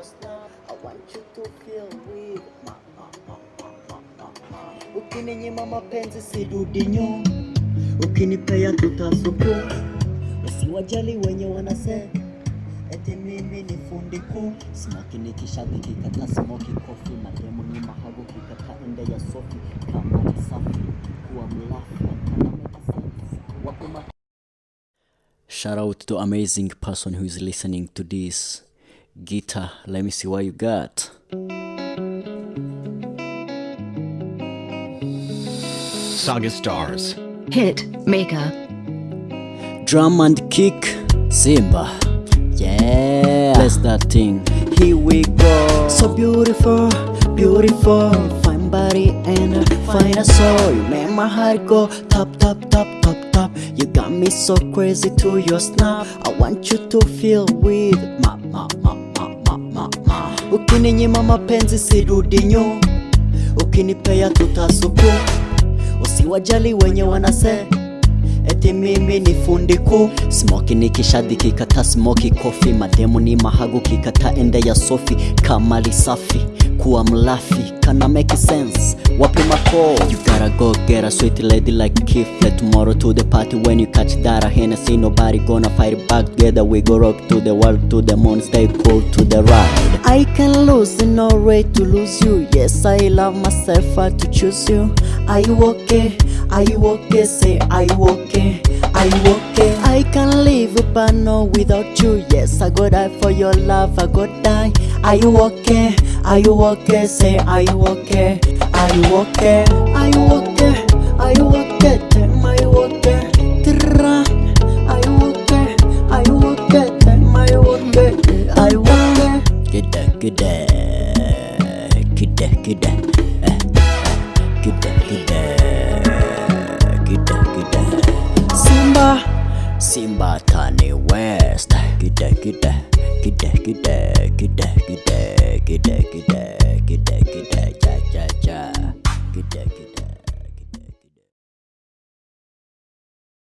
your snap. I want you to feel with ma, ma, ma, ma, ma, ma, ma. Ukininyima mapenzi sidudi nyuma, ukinipea tutasuku. Usiwajali wenye wanasema eti mimi ni fundi kuu. Smoki nikishadhi kikata smoki kofi, mademu ni mahago kikata ende ya sofi kama ni safi kuwa mlafi. Shout out to amazing person who is listening to this guitar. Let me see what you got. Saga Stars. Hit Maker. Drum and kick, Simba. Yeah, bless that thing. Here we go. So beautiful, beautiful. Fine body and a fine soul. You make my heart go top, top, top, top, top. You got me so crazy to your snap. I want you to feel with ma, Ukininyima mapenzi sirudi nyuma, ukinipea tutasuku. Usiwajali wenye wanase. Eti mimi ni fundi kuu smoki nikishadhi kikata smoki kofi. Mademu ni mahagu kikata ende ya sofi. Kamali safi kuwa mlafi. Kana make sense. Wapi mako you gotta go get a sweet lady like kifle tomorrow to the party when you catch that. A Hennessy nobody gonna fight back. Together we go rock to the world to the moon. Stay cool to the ride I can lose in no way to lose you yes I love myself I to choose you are you okay are you okay say are you okay are you okay I can live but no without you yes I go die for your love I go die are you okay are you okay say are you okay are you okay are you okay are you okay Gide Gide gide Eh, Simba Simba Tani West Gide gide Gide gide Gide gide Gide gide